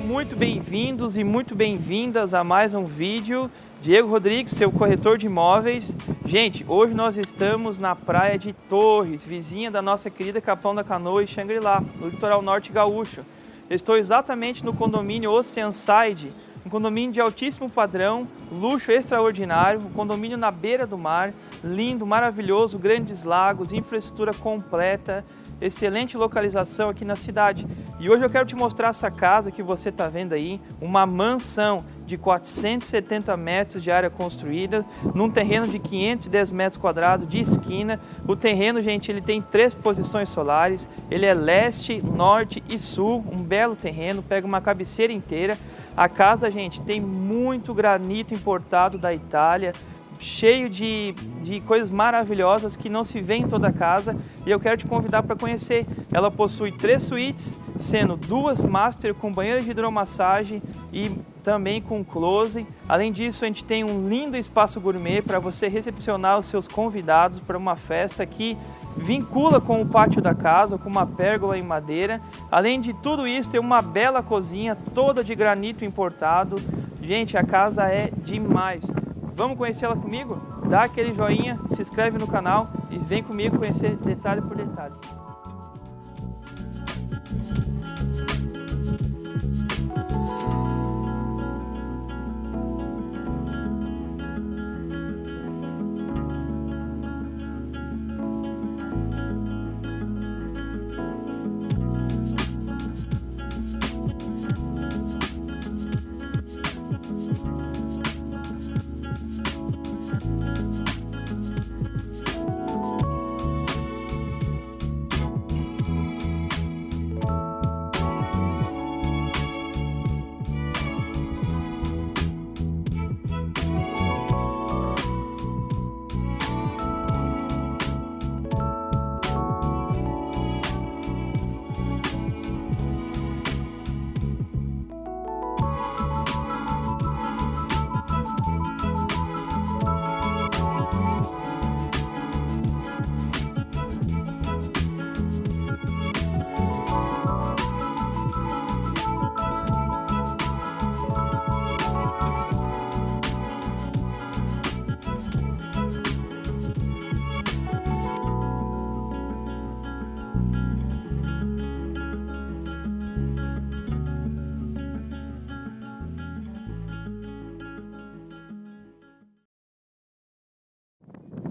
muito bem-vindos e muito bem-vindas a mais um vídeo. Diego Rodrigues, seu corretor de imóveis. Gente, hoje nós estamos na praia de Torres, vizinha da nossa querida Capão da Canoa e Xangri-Lá, no litoral norte gaúcho. estou exatamente no condomínio Oceanside, um condomínio de altíssimo padrão, luxo extraordinário, um condomínio na beira do mar, lindo, maravilhoso, grandes lagos, infraestrutura completa, excelente localização aqui na cidade. E hoje eu quero te mostrar essa casa que você está vendo aí, uma mansão de 470 metros de área construída, num terreno de 510 metros quadrados de esquina. O terreno, gente, ele tem três posições solares, ele é leste, norte e sul, um belo terreno, pega uma cabeceira inteira. A casa, gente, tem muito granito importado da Itália, cheio de, de coisas maravilhosas que não se vê em toda casa e eu quero te convidar para conhecer. Ela possui três suítes, sendo duas master com banheira de hidromassagem e também com close. Além disso, a gente tem um lindo espaço gourmet para você recepcionar os seus convidados para uma festa que vincula com o pátio da casa, com uma pérgola em madeira. Além de tudo isso, tem uma bela cozinha toda de granito importado. Gente, a casa é demais. Vamos conhecer ela comigo? Dá aquele joinha, se inscreve no canal e vem comigo conhecer detalhe por detalhe.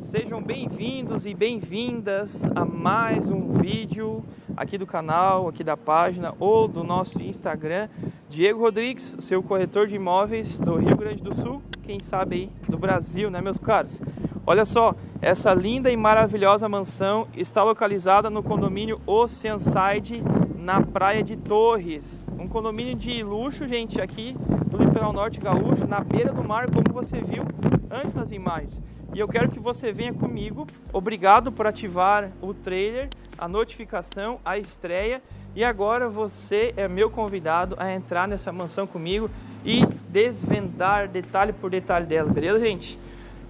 Sejam bem-vindos e bem-vindas a mais um vídeo aqui do canal, aqui da página ou do nosso Instagram. Diego Rodrigues, seu corretor de imóveis do Rio Grande do Sul, quem sabe aí do Brasil, né meus caros? Olha só, essa linda e maravilhosa mansão está localizada no condomínio Oceanside, na Praia de Torres. Um condomínio de luxo, gente, aqui no litoral norte gaúcho, na beira do mar, como você viu antes nas imagens e eu quero que você venha comigo. Obrigado por ativar o trailer, a notificação, a estreia. E agora você é meu convidado a entrar nessa mansão comigo e desvendar detalhe por detalhe dela, beleza, gente?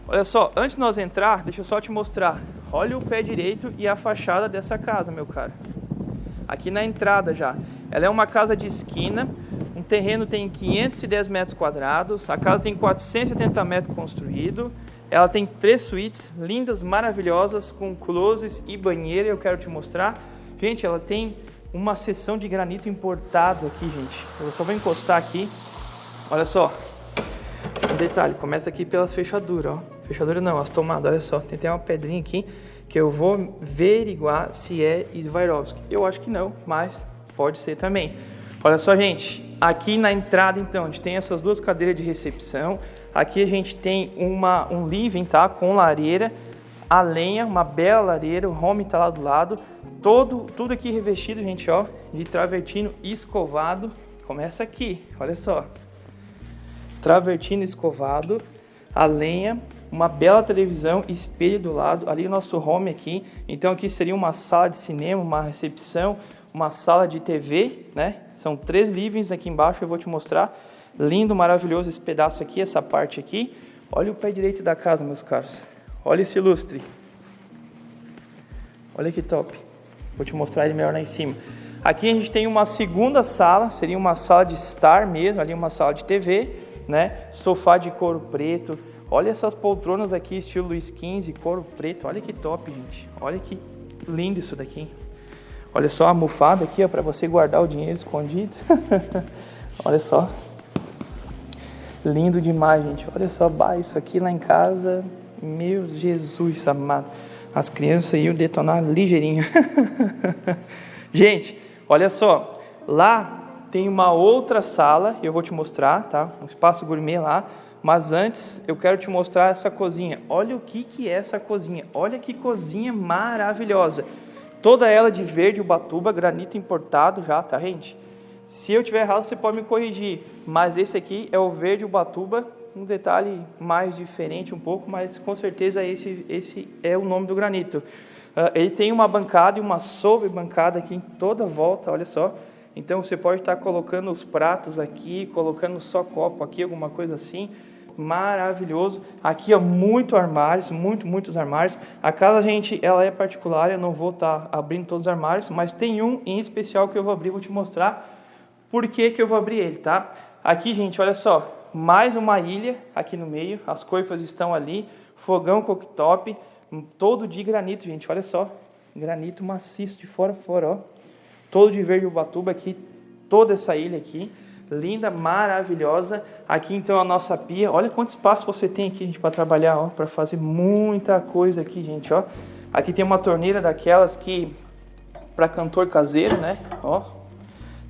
Olha só, antes de nós entrar, deixa eu só te mostrar. Olha o pé direito e a fachada dessa casa, meu cara. Aqui na entrada já. Ela é uma casa de esquina, um terreno tem 510 metros quadrados, a casa tem 470 metros construído, ela tem três suítes lindas, maravilhosas, com closes e banheira, eu quero te mostrar. Gente, ela tem uma seção de granito importado aqui, gente. Eu só vou encostar aqui. Olha só. Um detalhe, começa aqui pelas fechaduras, ó. Fechadura não, as tomadas, olha só. Tem até uma pedrinha aqui que eu vou averiguar se é Swarovski. Eu acho que não, mas pode ser também. Olha só, gente. Aqui na entrada, então, a gente tem essas duas cadeiras de recepção. Aqui a gente tem uma, um living, tá? Com lareira, a lenha, uma bela lareira, o home tá lá do lado. Todo, tudo aqui revestido, gente, ó, de travertino escovado. Começa aqui, olha só. Travertino escovado, a lenha, uma bela televisão, espelho do lado, ali o nosso home aqui. Então aqui seria uma sala de cinema, uma recepção, uma sala de TV, né? São três livings aqui embaixo, eu vou te mostrar. Lindo, maravilhoso esse pedaço aqui, essa parte aqui. Olha o pé direito da casa, meus caros. Olha esse lustre. Olha que top. Vou te mostrar ele melhor lá em cima. Aqui a gente tem uma segunda sala, seria uma sala de estar mesmo, ali uma sala de TV, né? Sofá de couro preto. Olha essas poltronas aqui, estilo Luiz XV, couro preto. Olha que top, gente. Olha que lindo isso daqui. Olha só a almofada aqui, ó, para você guardar o dinheiro escondido. Olha só. Lindo demais, gente. Olha só, bah, isso aqui lá em casa, meu Jesus amado. As crianças iam detonar ligeirinho. gente, olha só. Lá tem uma outra sala, eu vou te mostrar, tá? Um espaço gourmet lá. Mas antes, eu quero te mostrar essa cozinha. Olha o que, que é essa cozinha. Olha que cozinha maravilhosa. Toda ela de verde Ubatuba, granito importado já, tá, gente? Se eu tiver errado, você pode me corrigir. Mas esse aqui é o verde Ubatuba, um detalhe mais diferente um pouco, mas com certeza esse, esse é o nome do granito. Uh, ele tem uma bancada e uma sobre-bancada aqui em toda volta, olha só. Então você pode estar colocando os pratos aqui, colocando só copo aqui, alguma coisa assim. Maravilhoso. Aqui, ó, muito armários, muito, muitos armários. A casa, gente, ela é particular, eu não vou estar abrindo todos os armários, mas tem um em especial que eu vou abrir, vou te mostrar por que, que eu vou abrir ele, tá? Aqui, gente, olha só, mais uma ilha aqui no meio, as coifas estão ali, fogão cooktop, todo de granito, gente, olha só, granito maciço de fora a fora, ó. Todo de verde ubatuba aqui, toda essa ilha aqui, linda, maravilhosa. Aqui então a nossa pia, olha quanto espaço você tem aqui, gente, para trabalhar, ó, para fazer muita coisa aqui, gente, ó. Aqui tem uma torneira daquelas que para cantor caseiro, né? Ó,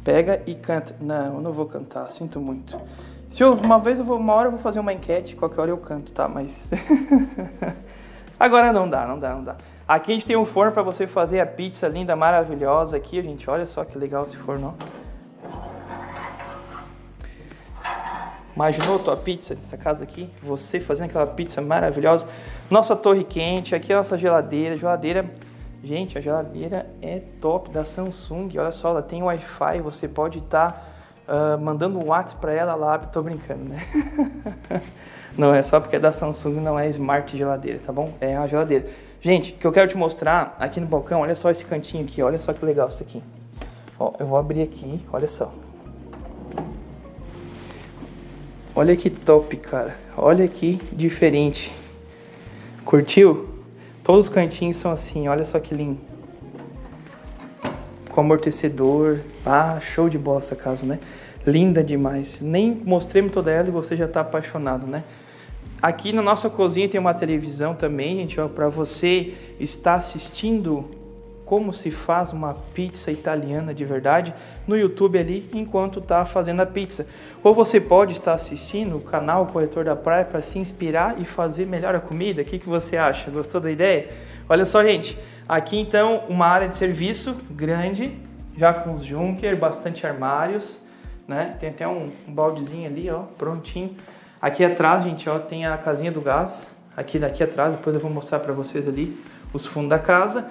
pega e canta. Não, eu não vou cantar, sinto muito. Se eu, uma vez, eu vou, uma hora eu vou fazer uma enquete, qualquer hora eu canto, tá? Mas agora não dá, não dá, não dá. Aqui a gente tem um forno para você fazer a pizza linda, maravilhosa aqui, gente. Olha só que legal esse forno. Imaginou tua pizza nessa casa aqui? Você fazendo aquela pizza maravilhosa. Nossa torre quente, aqui a nossa geladeira. Geladeira Gente, a geladeira é top da Samsung. Olha só, ela tem Wi-Fi. Você pode estar tá, uh, mandando um WhatsApp para ela lá. Tô brincando, né? não é só porque é da Samsung, não é smart geladeira, tá bom? É a geladeira. Gente, o que eu quero te mostrar aqui no balcão, olha só esse cantinho aqui. Olha só que legal isso aqui. Ó, eu vou abrir aqui, olha só. Olha que top, cara. Olha que diferente. Curtiu? Todos os cantinhos são assim, olha só que lindo. Com amortecedor. Ah, show de bola essa casa, né? Linda demais. Nem mostrei toda ela e você já está apaixonado, né? Aqui na nossa cozinha tem uma televisão também, gente, para você estar assistindo como se faz uma pizza italiana de verdade no YouTube ali enquanto está fazendo a pizza. Ou você pode estar assistindo o canal Corretor da Praia para se inspirar e fazer melhor a comida. O que, que você acha? Gostou da ideia? Olha só, gente. Aqui então uma área de serviço grande, já com os junker, bastante armários, né? Tem até um, um baldezinho ali, ó, prontinho. Aqui atrás, gente, ó, tem a casinha do gás. Aqui daqui atrás, depois eu vou mostrar para vocês ali os fundos da casa.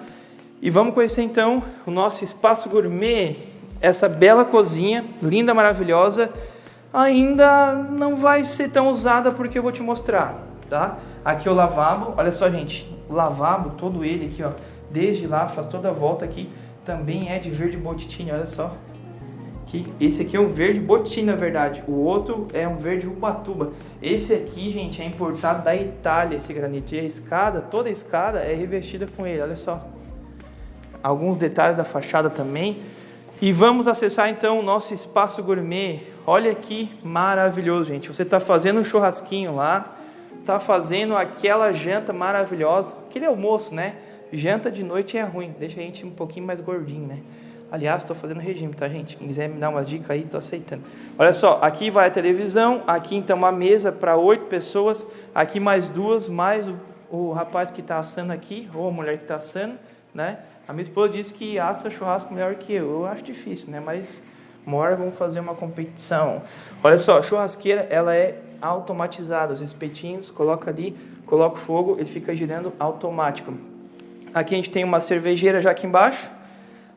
E vamos conhecer então o nosso espaço gourmet, essa bela cozinha, linda, maravilhosa. Ainda não vai ser tão usada porque eu vou te mostrar, tá? Aqui é o lavabo, olha só gente, o lavabo, todo ele aqui, ó, desde lá, faz toda a volta aqui, também é de verde botitinho, olha só. Que esse aqui é um verde botitinho, na verdade. O outro é um verde ubatuba. Esse aqui, gente, é importado da Itália, esse granito. E a escada, toda a escada é revestida com ele, olha só alguns detalhes da fachada também. E vamos acessar então o nosso espaço gourmet. Olha que maravilhoso, gente. Você está fazendo um churrasquinho lá, está fazendo aquela janta maravilhosa, aquele almoço, né? Janta de noite é ruim, deixa a gente um pouquinho mais gordinho, né? Aliás, estou fazendo regime, tá, gente? Quem quiser me dar umas dicas aí, estou aceitando. Olha só, aqui vai a televisão, aqui então uma mesa para oito pessoas, aqui mais duas, mais o, o rapaz que está assando aqui, ou a mulher que está assando, né? A minha esposa disse que assa churrasco melhor que eu. Eu acho difícil, né? Mas uma hora vamos fazer uma competição. Olha só, churrasqueira, ela é automatizada. Os espetinhos, coloca ali, coloca o fogo, ele fica girando automático. Aqui a gente tem uma cervejeira já aqui embaixo.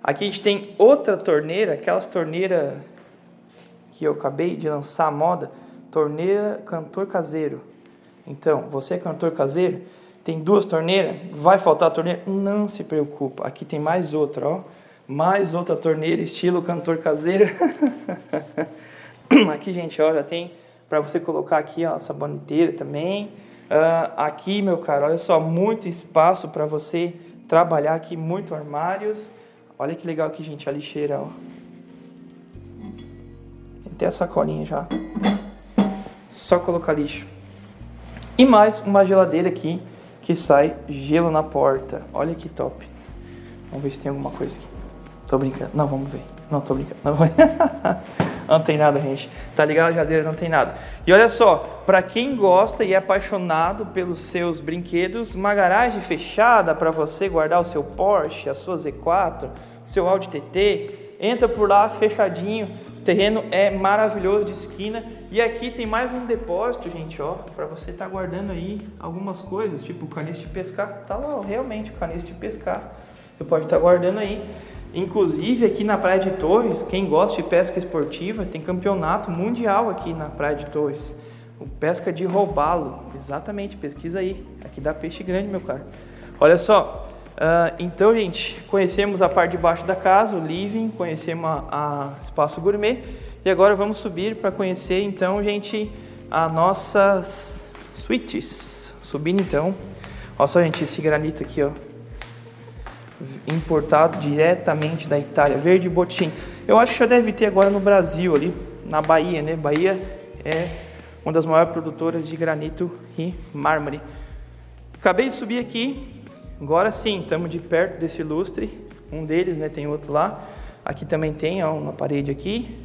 Aqui a gente tem outra torneira, aquelas torneiras que eu acabei de lançar a moda, torneira cantor caseiro. Então, você é cantor caseiro? Tem duas torneiras, vai faltar torneira? Não se preocupa, aqui tem mais outra, ó. Mais outra torneira, estilo cantor caseiro. aqui, gente, ó, já tem para você colocar aqui ó, a saboneteira também. Uh, aqui, meu caro, olha só, muito espaço para você trabalhar aqui, muito armários. Olha que legal aqui, gente, a lixeira, ó. Tem até a sacolinha já. Só colocar lixo. E mais uma geladeira aqui que sai gelo na porta. Olha que top. Vamos ver se tem alguma coisa aqui. Tô brincando. Não, vamos ver. Não, tô brincando. Não, não tem nada, gente. Tá ligado? A geladeira não tem nada. E olha só, para quem gosta e é apaixonado pelos seus brinquedos, uma garagem fechada para você guardar o seu Porsche, a sua Z4, seu Audi TT, entra por lá fechadinho o terreno é maravilhoso de esquina e aqui tem mais um depósito, gente, ó, para você estar tá guardando aí algumas coisas, tipo o caniço de pescar. Tá lá, ó, realmente o caniço de pescar. Você pode estar tá guardando aí. Inclusive aqui na Praia de Torres, quem gosta de pesca esportiva, tem campeonato mundial aqui na Praia de Torres. O pesca de robalo, exatamente, pesquisa aí. Aqui dá peixe grande, meu caro. Olha só, Uh, então, gente, conhecemos a parte de baixo da casa, o living, conhecemos a espaço gourmet e agora vamos subir para conhecer, então, gente, as nossas suítes. Subindo, então, olha só, gente, esse granito aqui, ó, importado diretamente da Itália, verde botim. Eu acho que já deve ter agora no Brasil, ali na Bahia, né? Bahia é uma das maiores produtoras de granito e mármore. Acabei de subir aqui, Agora sim, estamos de perto desse lustre. Um deles, né? Tem outro lá. Aqui também tem, ó, uma parede aqui.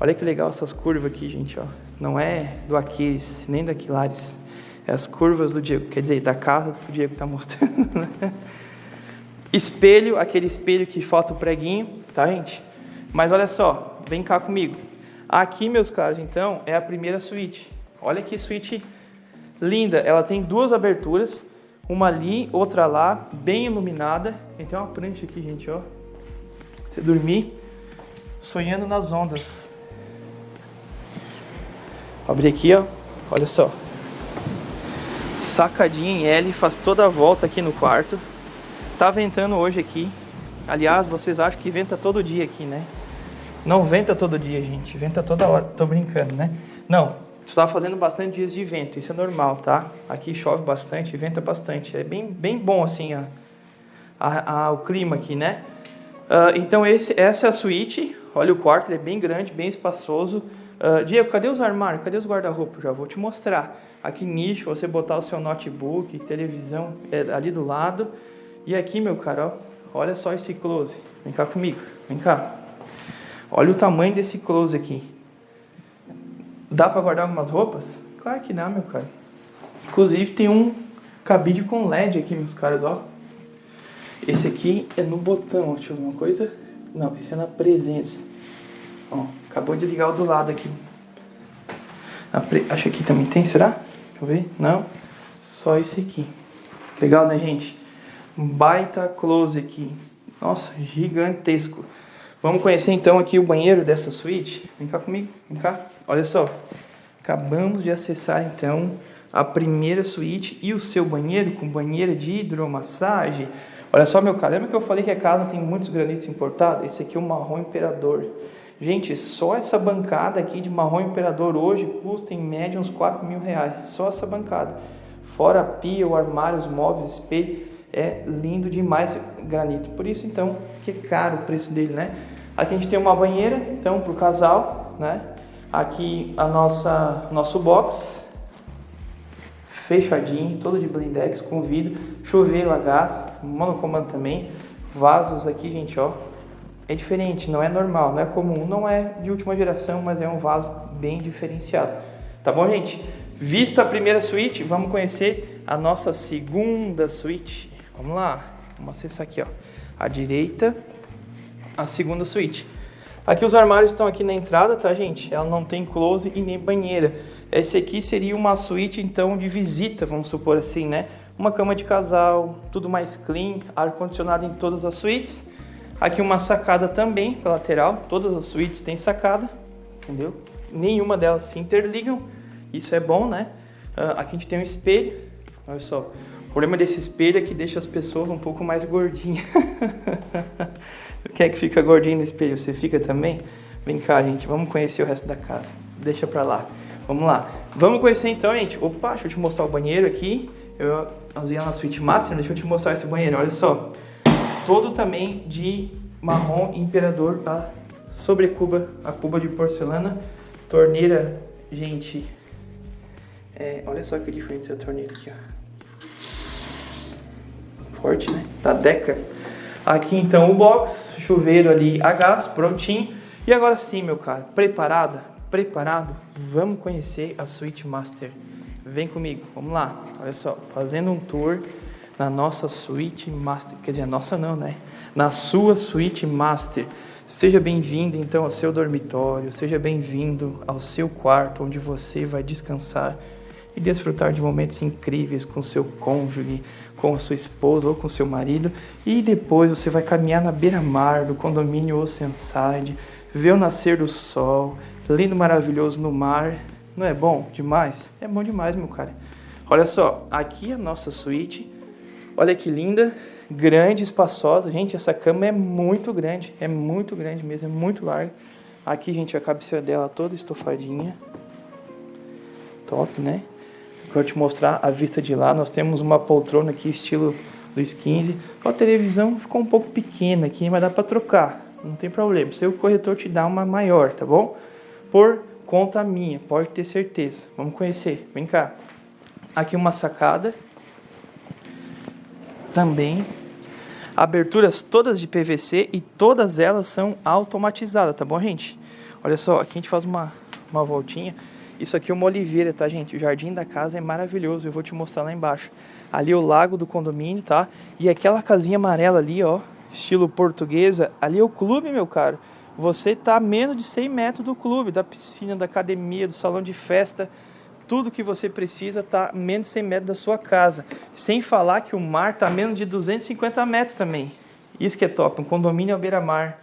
Olha que legal essas curvas aqui, gente, ó. Não é do Aquiles, nem da Aquilares. É as curvas do Diego, quer dizer, da casa que o Diego tá mostrando, né? Espelho, aquele espelho que falta o preguinho, tá, gente? Mas olha só, vem cá comigo. Aqui, meus caros, então, é a primeira suíte. Olha que suíte linda. Ela tem duas aberturas uma ali, outra lá, bem iluminada. Tem uma prancha aqui, gente, ó. Você dormir sonhando nas ondas. Abri aqui, ó. Olha só. Sacadinha em L, faz toda a volta aqui no quarto. Tá ventando hoje aqui. Aliás, vocês acham que venta todo dia aqui, né? Não venta todo dia, gente. Venta toda hora. Tô brincando, né? Não, está fazendo bastante dias de vento, isso é normal, tá? Aqui chove bastante, venta bastante. É bem, bem bom assim a, a, a o clima aqui, né? Uh, então esse, essa é a suíte. Olha o quarto, ele é bem grande, bem espaçoso. Uh, Diego, cadê os armários? Cadê os guarda-roupa? Já vou te mostrar. Aqui nicho, você botar o seu notebook, televisão é ali do lado. E aqui, meu cara, ó, olha só esse close. Vem cá comigo, vem cá. Olha o tamanho desse close aqui. Dá para guardar algumas roupas? Claro que dá, meu cara. Inclusive tem um cabide com LED aqui, meus caras, ó. Esse aqui é no botão, deixa eu ver uma coisa. Não, esse é na presença. Ó, acabou de ligar o do lado aqui. Pre... Acho que também tem, será? Deixa eu ver. Não, só esse aqui. Legal, né, gente? Um baita close aqui. Nossa, gigantesco. Vamos conhecer então aqui o banheiro dessa suíte. Vem cá comigo, vem cá. Olha só, acabamos de acessar então a primeira suíte e o seu banheiro com banheira de hidromassagem. Olha só, meu cara, lembra que eu falei que a casa tem muitos granitos importados? Esse aqui é o marrom imperador. Gente, só essa bancada aqui de marrom imperador hoje custa em média uns 4 mil reais. Só essa bancada. Fora a pia, o armário, os móveis, espelho. É lindo demais granito. Por isso, então, que é caro o preço dele, né? Aqui a gente tem uma banheira, então, para o casal, né? Aqui a nossa nosso box fechadinho, todo de blindex com vidro, chuveiro a gás, monocomando também, vasos aqui, gente, ó. É diferente, não é normal, não é comum, não é de última geração, mas é um vaso bem diferenciado. Tá bom, gente? Vista a primeira suíte, vamos conhecer a nossa segunda suíte. Vamos lá, vamos acessar aqui, ó. À direita, a segunda suíte. Aqui os armários estão aqui na entrada, tá, gente? Ela não tem close e nem banheira. Esse aqui seria uma suíte, então, de visita, vamos supor assim, né? Uma cama de casal, tudo mais clean, ar-condicionado em todas as suítes. Aqui uma sacada também, para lateral. Todas as suítes têm sacada, entendeu? Nenhuma delas se interligam. Isso é bom, né? Uh, aqui a gente tem um espelho. Olha só. problema desse espelho é que deixa as pessoas um pouco mais gordinhas. Quem é que fica gordinho no espelho? Você fica também? Vem cá, gente, vamos conhecer o resto da casa. Deixa pra lá. Vamos lá. Vamos conhecer então, gente. Opa, deixa eu te mostrar o banheiro aqui. Eu usei na Suite Master, deixa eu te mostrar esse banheiro. Olha só. Todo também de marrom imperador, tá? Sobre cuba, a cuba de porcelana. Torneira, gente. É, olha só que diferente essa torneira aqui, ó forte, né? Da Deca. Aqui então o box, chuveiro ali a gás, prontinho. E agora sim, meu caro, preparada? Preparado? Vamos conhecer a Suite Master. Vem comigo, vamos lá. Olha só, fazendo um tour na nossa Suite Master. Quer dizer, a nossa não, né? Na sua Suite Master. Seja bem-vindo então ao seu dormitório, seja bem-vindo ao seu quarto onde você vai descansar e desfrutar de momentos incríveis com seu cônjuge, com sua esposa ou com seu marido. E depois você vai caminhar na beira-mar do condomínio Oceanside, ver o nascer do sol, lindo, maravilhoso no mar. Não é bom demais? É bom demais, meu cara. Olha só, aqui a nossa suíte. Olha que linda, grande, espaçosa. Gente, essa cama é muito grande, é muito grande mesmo, é muito larga. Aqui, gente, a cabeceira dela toda estofadinha. Top, né? Quero te mostrar a vista de lá. Nós temos uma poltrona aqui, estilo dos 15. A televisão ficou um pouco pequena aqui, mas dá para trocar. Não tem problema. Seu corretor te dá uma maior, tá bom? Por conta minha, pode ter certeza. Vamos conhecer. Vem cá. Aqui uma sacada. Também. Aberturas todas de PVC e todas elas são automatizadas, tá bom, gente? Olha só, aqui a gente faz uma, uma voltinha. Isso aqui é uma oliveira, tá, gente? O jardim da casa é maravilhoso, eu vou te mostrar lá embaixo. Ali é o lago do condomínio, tá? E aquela casinha amarela ali, ó, estilo portuguesa, ali é o clube, meu caro. Você tá a menos de 100 metros do clube, da piscina, da academia, do salão de festa. Tudo que você precisa tá a menos de 100 metros da sua casa. Sem falar que o mar tá a menos de 250 metros também. Isso que é top, um condomínio à beira-mar,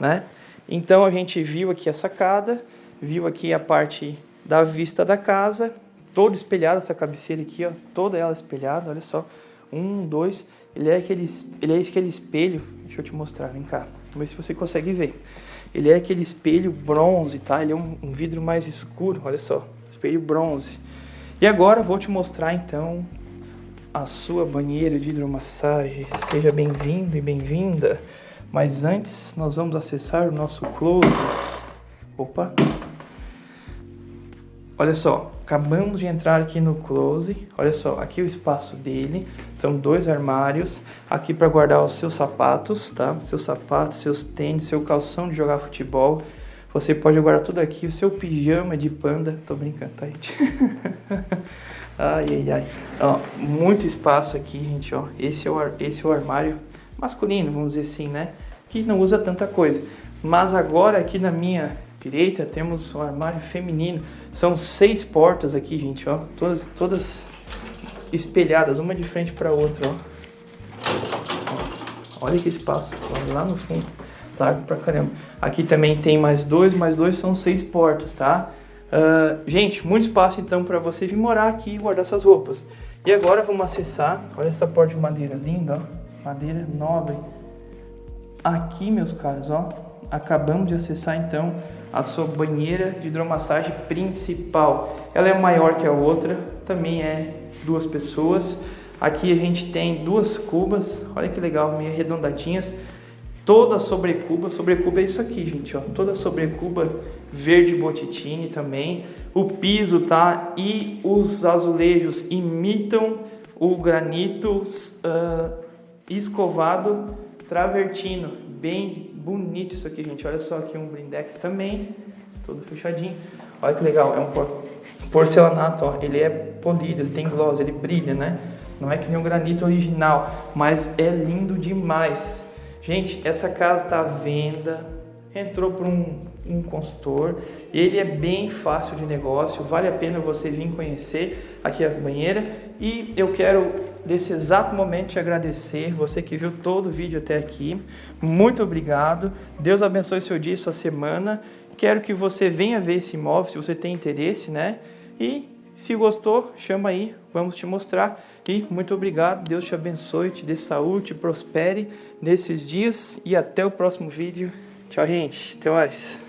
né? Então a gente viu aqui a sacada, viu aqui a parte da vista da casa, toda espelhada essa cabeceira aqui, ó, toda ela espelhada, olha só. Um, dois, ele é aquele, ele é aquele espelho, deixa eu te mostrar, vem cá, vamos ver se você consegue ver. Ele é aquele espelho bronze, tá? Ele é um, um vidro mais escuro, olha só, espelho bronze. E agora vou te mostrar então a sua banheira de hidromassagem. Seja bem-vindo e bem-vinda. Mas antes, nós vamos acessar o nosso close. Opa, Olha só, acabamos de entrar aqui no close. Olha só, aqui o espaço dele. São dois armários. Aqui para guardar os seus sapatos, tá? Seus sapatos, seus tênis, seu calção de jogar futebol. Você pode guardar tudo aqui. O seu pijama de panda. Tô brincando, tá, gente? ai, ai, ai. Ó, muito espaço aqui, gente, ó. Esse é, o, esse é o armário masculino, vamos dizer assim, né? Que não usa tanta coisa. Mas agora aqui na minha direita temos o armário feminino. São seis portas aqui, gente, ó. Todas, todas espelhadas, uma de frente para outra, ó. Olha que espaço, ó, lá no fundo. Largo pra caramba. Aqui também tem mais dois, mais dois são seis portas, tá? Uh, gente, muito espaço então para você vir morar aqui e guardar suas roupas. E agora vamos acessar, olha essa porta de madeira linda, ó. Madeira nobre. Aqui, meus caros, ó, acabamos de acessar então a sua banheira de hidromassagem principal. Ela é maior que a outra, também é duas pessoas. Aqui a gente tem duas cubas, olha que legal, meio arredondadinhas. Toda sobrecuba, sobrecuba é isso aqui, gente, ó. Toda sobrecuba verde botitine também. O piso, tá? E os azulejos imitam o granito uh, escovado travertino. Bem bonito isso aqui, gente. Olha só aqui um blindex também, todo fechadinho. Olha que legal, é um porcelanato, ó. Ele é polido, ele tem gloss, ele brilha, né? Não é que nem um granito original, mas é lindo demais. Gente, essa casa está à venda, entrou para um, um consultor, ele é bem fácil de negócio, vale a pena você vir conhecer aqui a banheira. E eu quero desse exato momento te agradecer, você que viu todo o vídeo até aqui, muito obrigado, Deus abençoe seu dia e sua semana, quero que você venha ver esse imóvel se você tem interesse, né? E Se gostou, chama aí, vamos te mostrar. E muito obrigado, Deus te abençoe, te dê saúde, te prospere nesses dias. E até o próximo vídeo. Tchau, gente. Até mais.